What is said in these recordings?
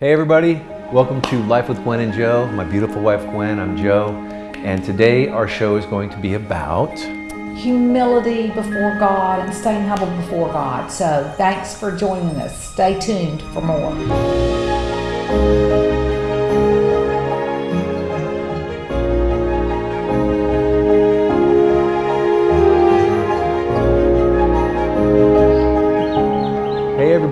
Hey everybody, welcome to Life with Gwen and Joe. My beautiful wife Gwen, I'm Joe. And today our show is going to be about humility before God and staying humble before God. So thanks for joining us. Stay tuned for more.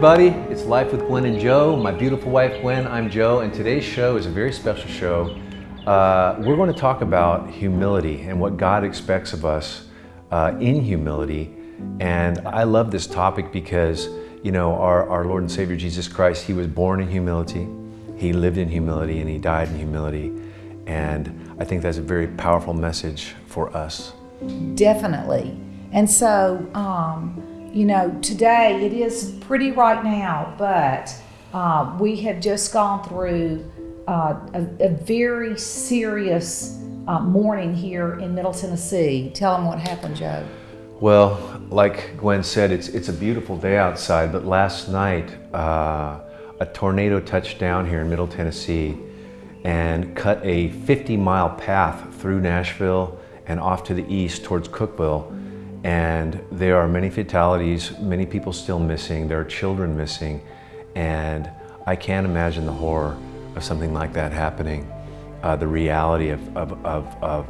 Everybody, it's Life with Gwen and Joe. My beautiful wife Gwen, I'm Joe, and today's show is a very special show. Uh, we're going to talk about humility and what God expects of us uh, in humility. And I love this topic because, you know, our, our Lord and Savior Jesus Christ, He was born in humility, He lived in humility, and He died in humility. And I think that's a very powerful message for us. Definitely. And so, um, you know, today it is pretty right now, but uh, we have just gone through uh, a, a, very serious uh, morning here in Middle Tennessee. Tell them what happened, Joe. Well, like Gwen said, it's, it's a beautiful day outside, but last night uh, a tornado touched down here in Middle Tennessee and cut a 50 mile path through Nashville and off to the east towards Cookeville and there are many fatalities, many people still missing, there are children missing, and I can't imagine the horror of something like that happening. Uh, the reality of, of, of, of,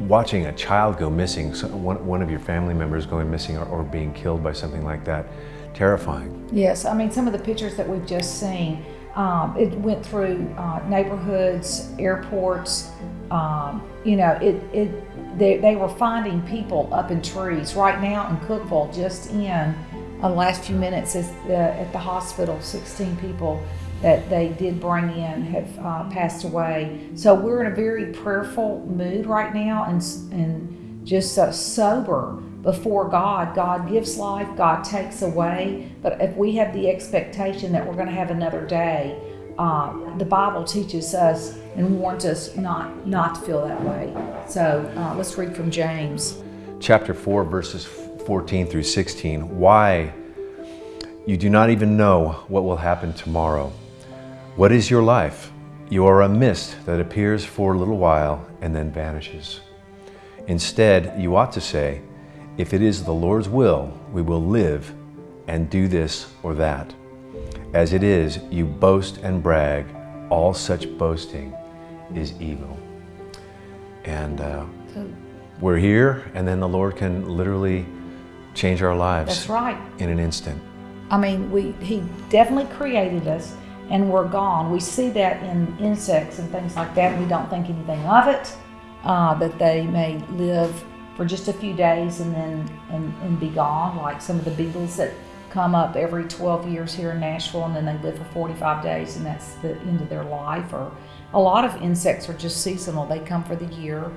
watching a child go missing, so one, one of your family members going missing or, or being killed by something like that, terrifying. Yes, I mean, some of the pictures that we've just seen, um, it went through uh, neighborhoods, airports, um, you know, it, it they, they were finding people up in trees. Right now in Cookeville, just in the last few minutes the, at the hospital, 16 people that they did bring in have uh, passed away. So we're in a very prayerful mood right now and, and just uh, sober before God. God gives life, God takes away. But if we have the expectation that we're going to have another day, uh, the Bible teaches us and warns us not, not to feel that way. So uh, let's read from James. Chapter 4, verses 14 through 16. Why? You do not even know what will happen tomorrow. What is your life? You are a mist that appears for a little while and then vanishes. Instead, you ought to say, if it is the Lord's will, we will live and do this or that. As it is, you boast and brag. All such boasting is evil. And uh, we're here, and then the Lord can literally change our lives. That's right. In an instant. I mean, we He definitely created us, and we're gone. We see that in insects and things like that. We don't think anything of it. Uh, that they may live for just a few days and then and, and be gone, like some of the beetles that come up every 12 years here in Nashville and then they live for 45 days and that's the end of their life. Or a lot of insects are just seasonal. They come for the year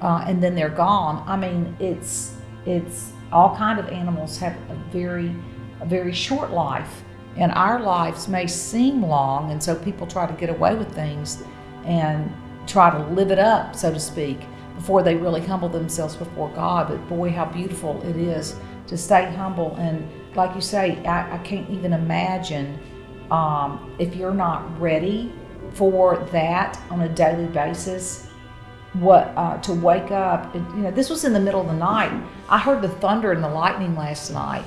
uh, and then they're gone. I mean, it's it's all kind of animals have a very a very short life and our lives may seem long and so people try to get away with things and try to live it up so to speak before they really humble themselves before god but boy how beautiful it is to stay humble and like you say, I, I can't even imagine um, if you're not ready for that on a daily basis. What uh, to wake up? you know, this was in the middle of the night. I heard the thunder and the lightning last night.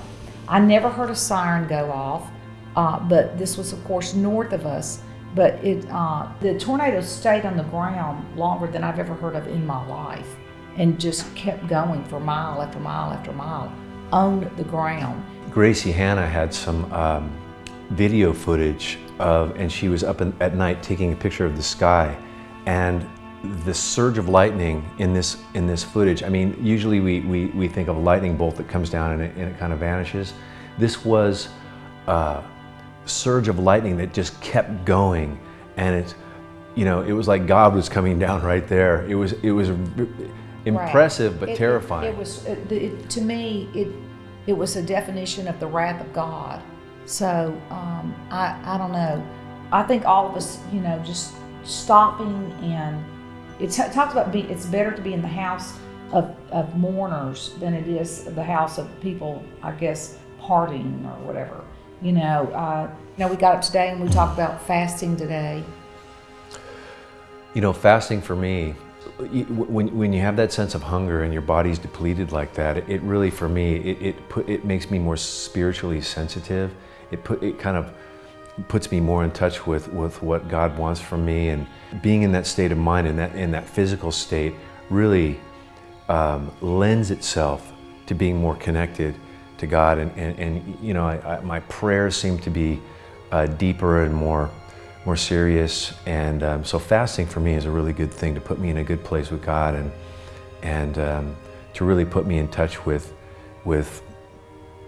I never heard a siren go off, uh, but this was, of course, north of us. But it, uh, the tornado stayed on the ground longer than I've ever heard of in my life, and just kept going for mile after mile after mile on the ground. Gracie Hanna had some um, video footage of, and she was up in, at night taking a picture of the sky. And the surge of lightning in this in this footage, I mean, usually we, we, we think of a lightning bolt that comes down and it, and it kind of vanishes. This was a surge of lightning that just kept going. And it, you know, it was like God was coming down right there. It was, it was impressive right. but it, terrifying. It, was, it, to me, it it was a definition of the wrath of God. So um, I, I don't know. I think all of us, you know, just stopping and it talks about be, it's better to be in the house of, of mourners than it is the house of people, I guess, partying or whatever. You know, uh, you know, we got up today and we talked about fasting today. You know, fasting for me, when, when you have that sense of hunger and your body's depleted like that, it really, for me, it, it, put, it makes me more spiritually sensitive. It, put, it kind of puts me more in touch with, with what God wants from me. And being in that state of mind, in that, in that physical state, really um, lends itself to being more connected to God. And, and, and you know, I, I, my prayers seem to be uh, deeper and more, more serious. And um, so fasting for me is a really good thing to put me in a good place with God and, and um, to really put me in touch with, with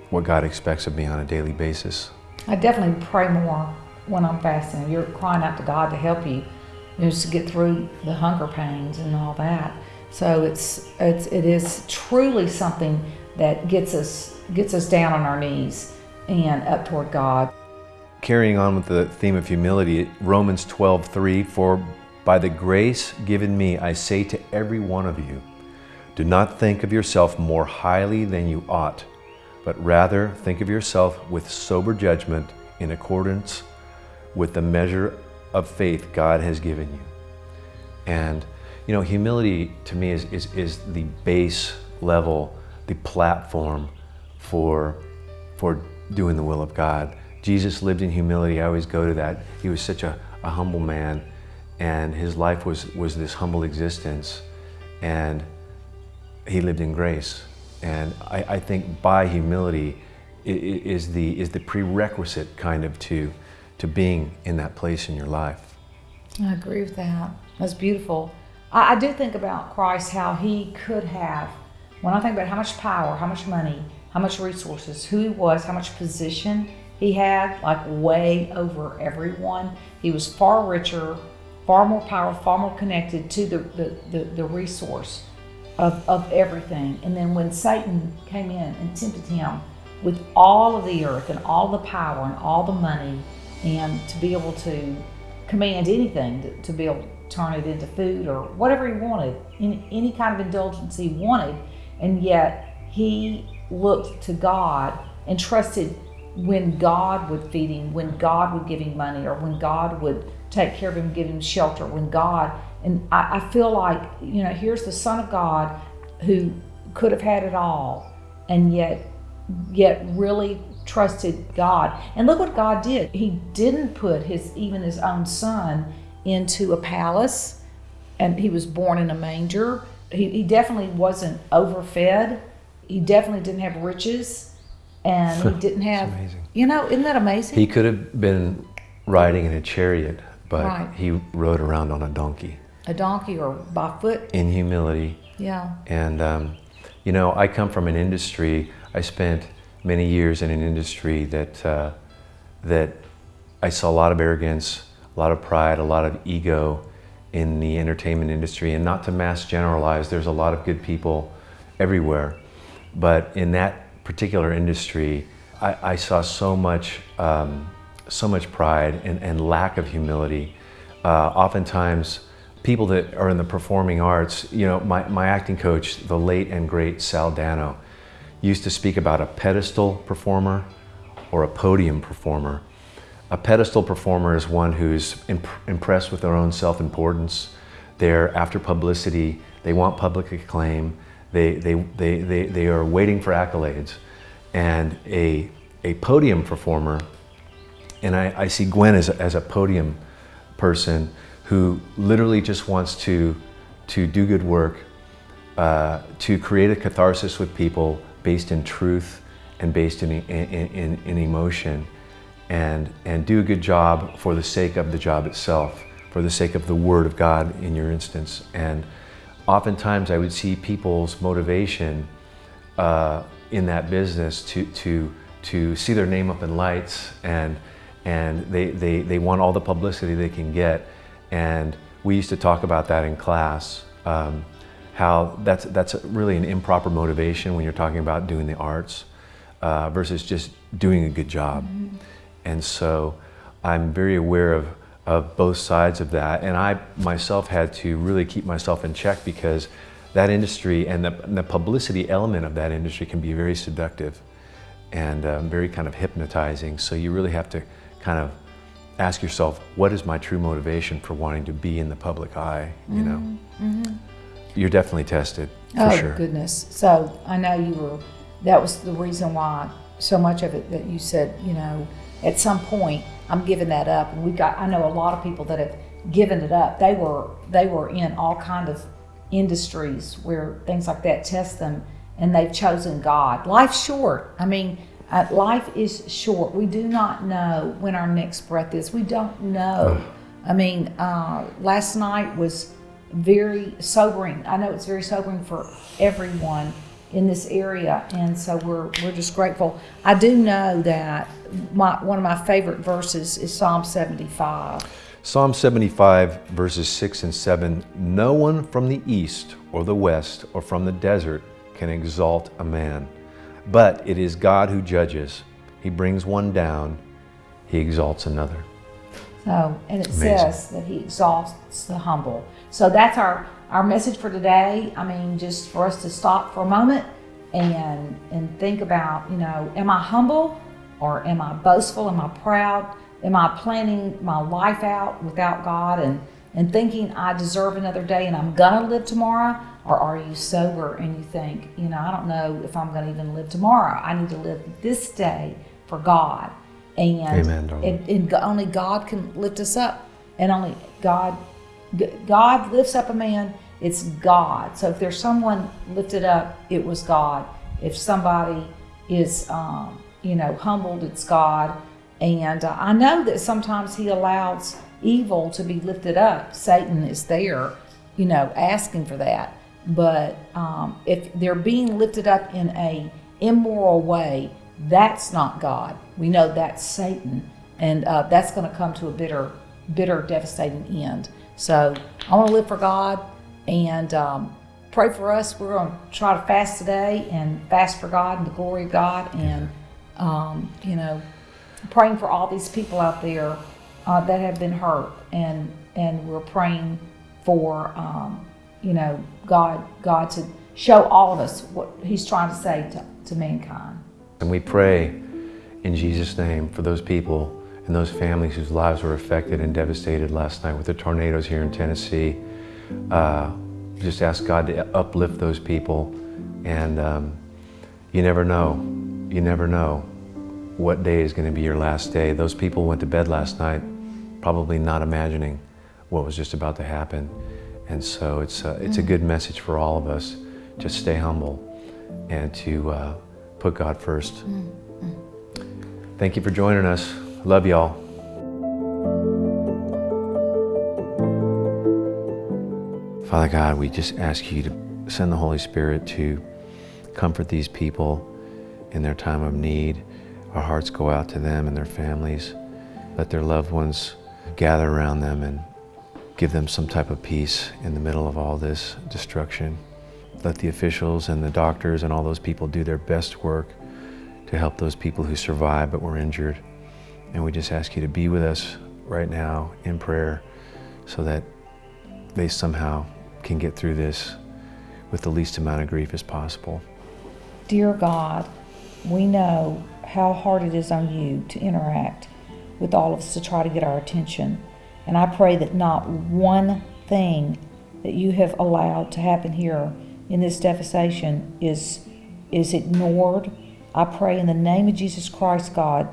what God expects of me on a daily basis. I definitely pray more when I'm fasting. You're crying out to God to help you, know, to get through the hunger pains and all that. So it's, it's it is truly something that gets us gets us down on our knees and up toward God. Carrying on with the theme of humility, Romans 12:3 for by the grace given me I say to every one of you do not think of yourself more highly than you ought but rather think of yourself with sober judgment in accordance with the measure of faith God has given you. And you know, humility to me is, is, is the base level, the platform for, for doing the will of God. Jesus lived in humility. I always go to that. He was such a, a humble man, and his life was, was this humble existence, and he lived in grace. And I, I think by humility is the, is the prerequisite kind of to, to being in that place in your life. I agree with that. That's beautiful. I, I do think about Christ, how he could have, when I think about how much power, how much money, how much resources, who he was, how much position he had, like way over everyone. He was far richer, far more powerful, far more connected to the, the, the, the resource of, of everything. And then when Satan came in and tempted him with all of the earth and all the power and all the money, and to be able to command anything, to, to be able to turn it into food or whatever he wanted, any, any kind of indulgence he wanted, and yet he looked to God and trusted when God would feed him, when God would give him money, or when God would take care of him, give him shelter, when God, and I, I feel like, you know, here's the Son of God who could have had it all, and yet, yet really trusted God. And look what God did. He didn't put his, even his own son into a palace, and he was born in a manger. He, he definitely wasn't overfed. He definitely didn't have riches, and he didn't have. You know, isn't that amazing? He could have been riding in a chariot, but right. he rode around on a donkey. A donkey or by foot. In humility. Yeah. And um, you know, I come from an industry. I spent many years in an industry that uh, that I saw a lot of arrogance, a lot of pride, a lot of ego in the entertainment industry. And not to mass generalize, there's a lot of good people everywhere. But in that particular industry, I, I saw so much, um, so much pride and, and, lack of humility. Uh, oftentimes, people that are in the performing arts, you know, my, my acting coach, the late and great Sal Dano, used to speak about a pedestal performer or a podium performer. A pedestal performer is one who's imp impressed with their own self-importance. They're after publicity. They want public acclaim. They, they, they, they, they are waiting for accolades. And a, a podium performer, and I, I see Gwen as a, as a podium person who literally just wants to, to do good work, uh, to create a catharsis with people based in truth and based in, in, in, in emotion and, and do a good job for the sake of the job itself, for the sake of the Word of God in your instance. And oftentimes I would see people's motivation uh, in that business to, to, to see their name up in lights and, and they, they, they want all the publicity they can get. And we used to talk about that in class, um, how that's, that's really an improper motivation when you're talking about doing the arts uh, versus just doing a good job. Mm -hmm. And so I'm very aware of, of both sides of that. And I myself had to really keep myself in check because that industry and the, and the publicity element of that industry can be very seductive. and um, very kind of hypnotizing. So you really have to kind of ask yourself, what is my true motivation for wanting to be in the public eye? You know, Mm-hmm. you're definitely tested for oh sure. goodness! So I know you were. That was the reason why so much of it that you said. You know, at some point I'm giving that up, and we got. I know a lot of people that have given it up. They were they were in all kind of industries where things like that test them, and they've chosen God. Life's short. I mean. Uh, life is short. We do not know when our next breath is. We don't know. I mean, uh, last night was very sobering. I know it's very sobering for everyone in this area, and so we're we're just grateful. I do know that my one of my favorite verses is Psalm seventy five. Psalm 75, verses 6 and 7 No one from the east or the west or from the desert can exalt a man, but it is God who judges. He brings one down, he exalts another. So, and it Amazing. says that He exalts the humble. So that's our our message for today. I mean, just for us to stop for a moment and and think about, you know, am I humble or am I boastful? Am I proud? Am I planning my life out without God and and thinking I deserve another day and I'm gonna live tomorrow? Or are you sober and you think, you know, I don't know if I'm gonna even live tomorrow. I need to live this day for God. And, Amen, and, and only God can lift us up. And only God God lifts up a man, it's God. So if there's someone lifted up, it was God. If somebody is, um, you know, humbled, it's God. And uh, I know that sometimes He allows evil to be lifted up. Satan is there, you know, asking for that. But um, if they're being lifted up in a immoral way, that's not God. We know that's Satan, and uh, that's going to come to a bitter, bitter, devastating end. So I want to live for God and um, pray for us. We're going to try to fast today and fast for God and the glory of God, and um, you know, praying for all these people out there uh, that have been hurt, and and we're praying for um, you know God God to show all of us what He's trying to say to, to mankind. And we pray in Jesus' name for those people and those families whose lives were affected and devastated last night with the tornadoes here in Tennessee. Uh, just ask God to uplift those people. And um, you never know, you never know what day is going to be your last day. Those people went to bed last night probably not imagining what was just about to happen. And so it's a, it's a good message for all of us. Just stay humble and to uh, put God first. Thank you for joining us. Love y'all. Father God, we just ask you to send the Holy Spirit to comfort these people in their time of need. Our hearts go out to them and their families. Let their loved ones gather around them and give them some type of peace in the middle of all this destruction. Let the officials and the doctors and all those people do their best work to help those people who survived but were injured. And we just ask you to be with us right now in prayer so that they somehow can get through this with the least amount of grief as possible. Dear God, we know how hard it is on you to interact with all of us to try to get our attention. And I pray that not one thing that you have allowed to happen here in this devastation is is ignored. I pray in the name of Jesus Christ, God,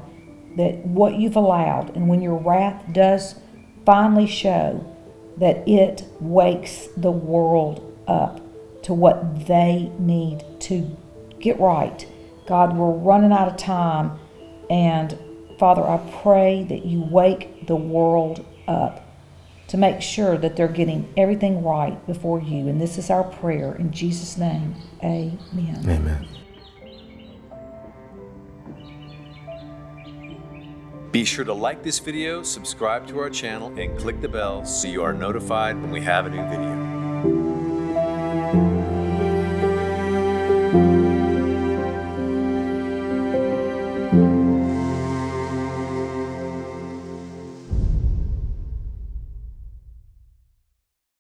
that what you've allowed and when your wrath does finally show that it wakes the world up to what they need to get right. God, we're running out of time. And Father, I pray that you wake the world up to make sure that they're getting everything right before you. And this is our prayer in Jesus' name. Amen. Amen. Be sure to like this video, subscribe to our channel, and click the bell so you are notified when we have a new video.